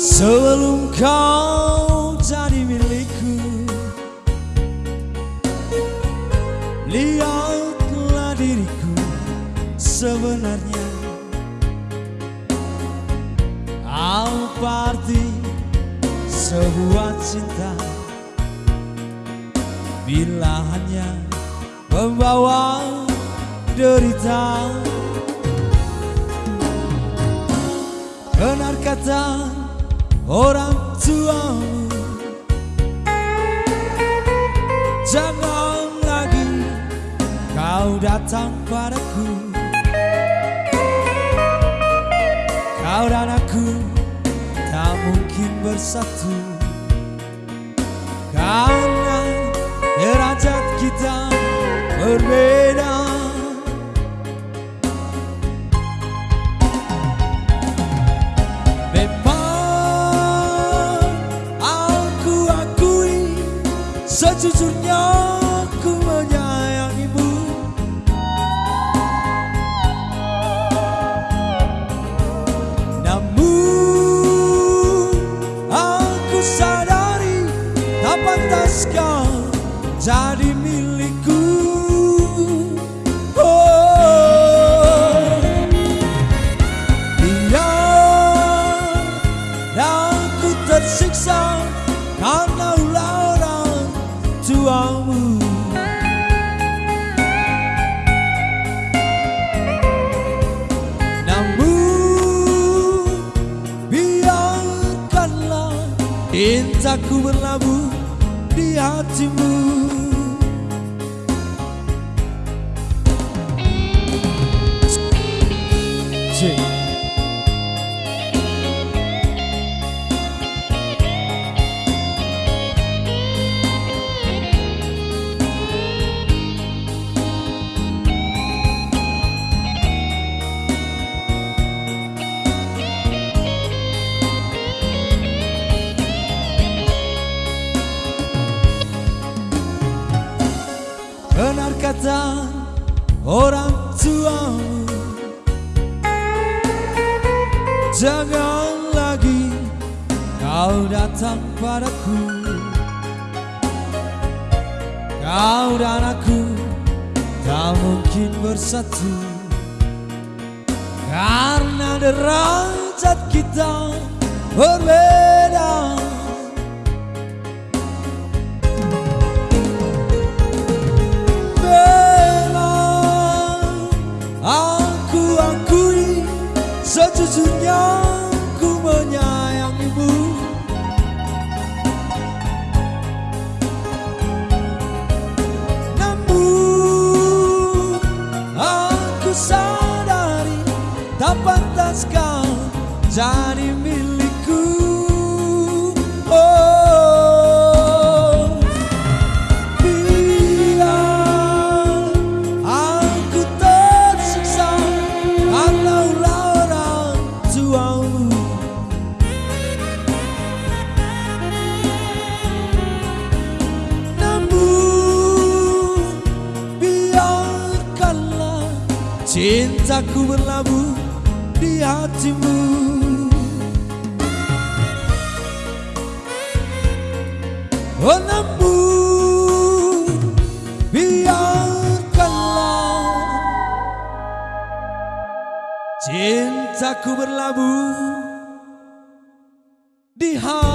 Sebelum kau jadi milikku. Lihatlah diriku sebenarnya. Apa arti sebuah cinta? Bila hanya membawa derita. Benar kata orang tuamu. Jangan lagi kau datang padaku. Kau dan aku tak mungkin bersatu. Karena derajat kita berbeda Sejujurnya aku menyayangimu. Namun aku sadari Tak pantas kau jadi milikku. Oh aku tersiksa Karena cintaku berlabuh di hatimu Cik. Benar kata orang tuamu Jangan lagi kau datang padaku. Kau dan aku tak mungkin bersatu. Karena derajat kita berbeda Sejujurnya ku menyayangimu Namun aku sadari Tak pantas kau jadi milikku Cintaku berlabuh di hatimu. Oh namun biarkanlah. Cintaku berlabuh di hatimu.